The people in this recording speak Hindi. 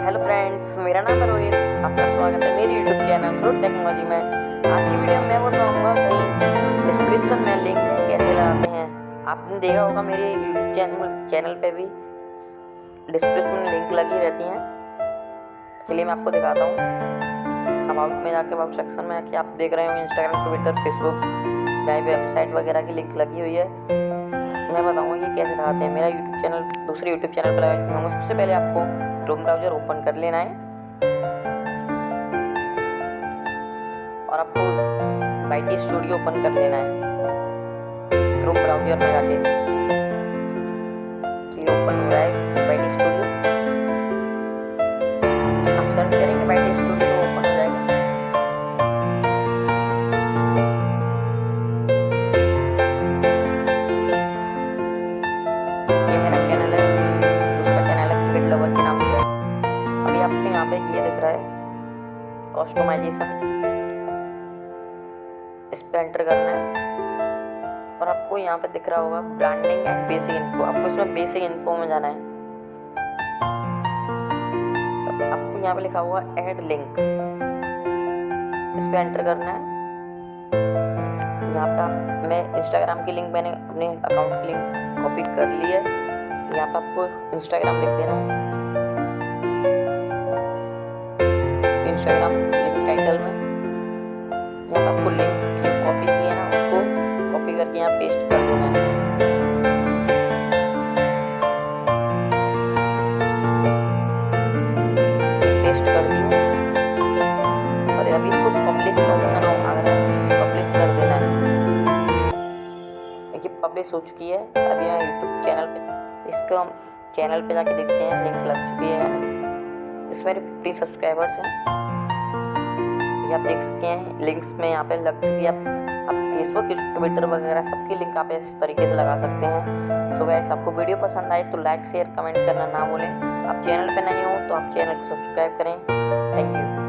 हेलो फ्रेंड्स मेरा नाम है रोहित, आपका स्वागत है मेरी यूट्यूब चैनल रोड टेक्नोलॉजी में। आज की वीडियो में मैं बताऊँगा कि डिस्क्रिप्शन में लिंक कैसे लगाते हैं। आपने देखा होगा मेरे यूट्यूब चैनल चैनल पे भी डिस्क्रिप्शन में लिंक लगी रहती हैं। चलिए मैं आपको दिखाता हूँ। अबाउट में जाके अबाउट सेक्शन में आके आप देख रहे होंगे इंस्टाग्राम ट्विटर फेसबुक मेरी वेबसाइट वगैरह की लिंक लगी हुई है। मैं बताऊँगा कि कैसे लगाते हैं। मेरा यूट्यूब चैनल दूसरे यूट्यूब चैनल पर लगाऊँगा सबसे पहले आपको क्रोम ब्राउज़र ओपन कर लेना है। और आपको बाइटी स्टूडियो ओपन कर लेना है। क्रोम ब्राउज़र में जाके। ओपन हो रहा है स्टूडियो आप सर्च करेंगे स्टूडियो तो ये मेरा चैनल है। आपको यहाँ पे ये दिख रहा है। कस्टमाइजेशन इस पे एंटर करना है। और आपको यहाँ पे दिख रहा होगा ब्रांडिंग एंड बेसिक इन्फो आपको इसमें बेसिक इन्फो में जाना है। आपको यहाँ पे लिखा हुआ ऐड लिंक इस पे एंटर करना है। यहाँ पे मैं इंस्टाग्राम की लिंक मैंने अपने अकाउंट की लिंक कॉपी कर ली है। यहाँ पे आपको इंस्टाग्राम लिख देना है। पब्लिश हो चुकी है। अभी यहाँ यूट्यूब चैनल पे इसको हम चैनल पे जाके देखते हैं। लिंक लग चुकी है इसमें फिफ्टी सब्सक्राइबर्स हैं। ये आप देख सकते हैं लिंक्स में यहाँ पे लग चुकी है। आप फेसबुक ट्विटर वगैरह सबकी लिंक आप इस तरीके से लगा सकते हैं। सो गैस आपको वीडियो पसंद आए तो लाइक शेयर कमेंट करना ना भूलें। आप चैनल पे नहीं हो तो आप चैनल को सब्सक्राइब करें। Thank you